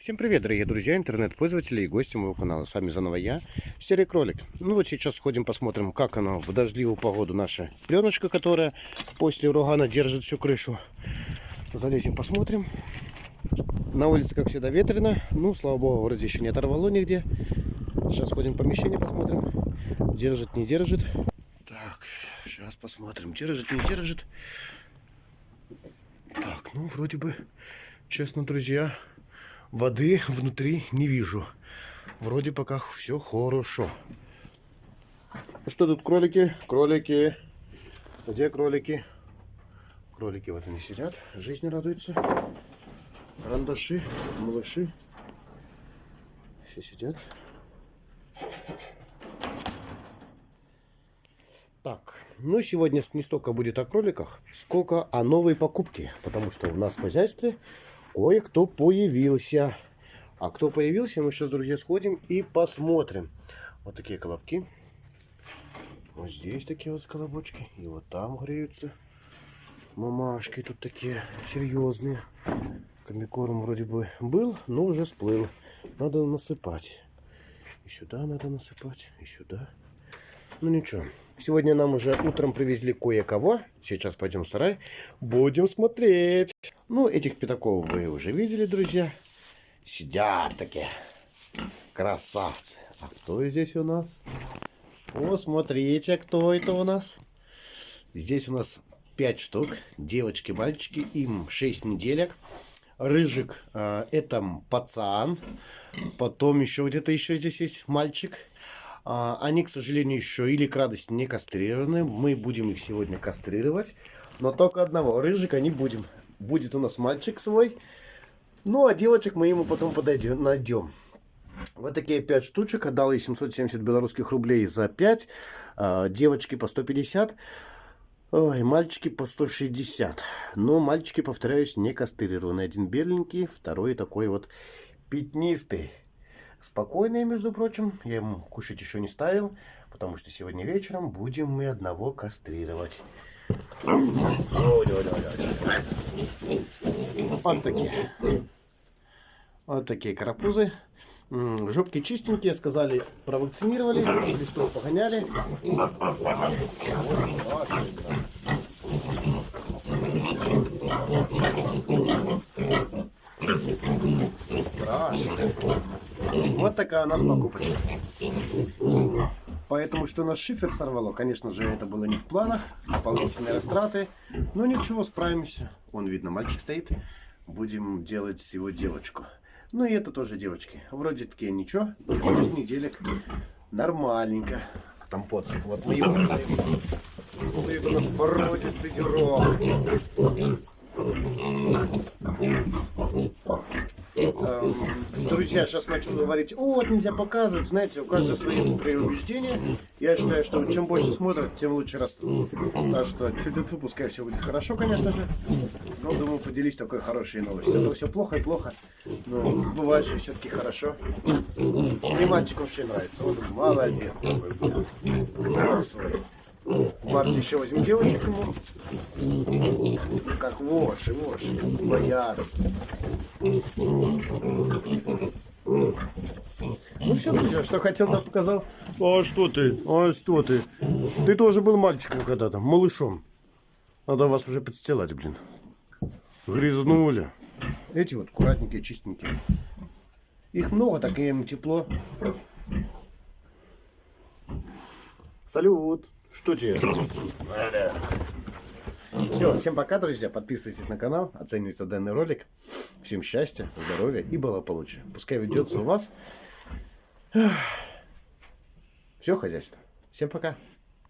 Всем привет, дорогие друзья, интернет-пользователи и гости моего канала. С вами заново я, Серый Кролик. Ну вот сейчас сходим посмотрим, как оно в дождливую погоду наша пленочка, которая после урагана держит всю крышу. Залезем, посмотрим. На улице, как всегда, ветрено. Ну, слава богу, вроде еще не оторвало нигде. Сейчас ходим в помещение, посмотрим. Держит, не держит. Так, сейчас посмотрим, держит, не держит. Так, ну, вроде бы, честно, друзья, воды внутри не вижу. Вроде пока все хорошо. Ну что тут кролики? Кролики. Где кролики? Кролики вот они сидят, жизнь радуется. Карандаши, малыши. Все сидят. Так, ну сегодня не столько будет о кроликах, сколько о новой покупке. Потому что у нас в хозяйстве кое-кто появился. А кто появился, мы сейчас, друзья, сходим и посмотрим. Вот такие колобки. Вот здесь такие вот колобочки. И вот там греются. Мамашки тут такие серьезные. Комикорм вроде бы был, но уже сплыл. Надо насыпать. И сюда надо насыпать, и сюда. Ну ничего. Сегодня нам уже утром привезли кое-кого. Сейчас пойдем в сарай. Будем смотреть. Ну, этих пятаков вы уже видели, друзья. Сидят такие. Красавцы. А кто здесь у нас? О, смотрите, кто это у нас. Здесь у нас 5 штук. Девочки, мальчики. Им 6 неделек. Рыжик, э, это пацан. Потом еще где-то еще здесь есть мальчик. А, они, к сожалению, еще или к радости не кастрированы. Мы будем их сегодня кастрировать. Но только одного. Рыжика не будем будет у нас мальчик свой. Ну, а девочек мы ему потом подойдем, найдем. Вот такие 5 штучек. Отдал ей 770 белорусских рублей за 5. А, девочки по 150. Ой, мальчики по 160. Но мальчики, повторяюсь, не кастрированные. Один беленький, второй такой вот пятнистый. Спокойные, между прочим. Я ему кушать еще не ставил, потому что сегодня вечером будем мы одного кастрировать. Вот такие. Вот такие карапузы. Жопки чистенькие, сказали, провакцинировали, листов погоняли. Страшно. Вот такая у нас покупочка. Поэтому, что нас шифер сорвало, конечно же, это было не в планах. Дополнительные растраты. Но ничего, справимся. Вон, видно, мальчик стоит. Будем делать его девочку. Ну и это тоже девочки. Вроде такие ничего. 6 неделек. Нормальненько. Там под. Вот мы его Стоит у нас породистый дюрок. Друзья, сейчас начну говорить, о, вот нельзя показывать, знаете, у каждого свои преубеждения. Я считаю, что чем больше смотрят, тем лучше растут. Так что, пускай все будет хорошо, конечно же. Но, думаю, поделись такой хорошей новостью. Это все плохо и плохо, но бывает же все-таки хорошо. Мне мальчик вообще нравится, он молодец. В марте еще возьмем девочек ему. Как воши, воши. Боятся. Ну все, друзья, что хотел, да показал. А что ты? А что ты? Ты тоже был мальчиком когда-то, малышом. Надо вас уже подстилать, блин. Грязнули. Эти вот аккуратненькие, чистенькие. Их много, так им тепло. Салют. Что тебе? Все, всем пока, друзья. Подписывайтесь на канал, оценивайте данный ролик. Всем счастья, здоровья и благополучия. Пускай ведется у вас все хозяйство. Всем пока.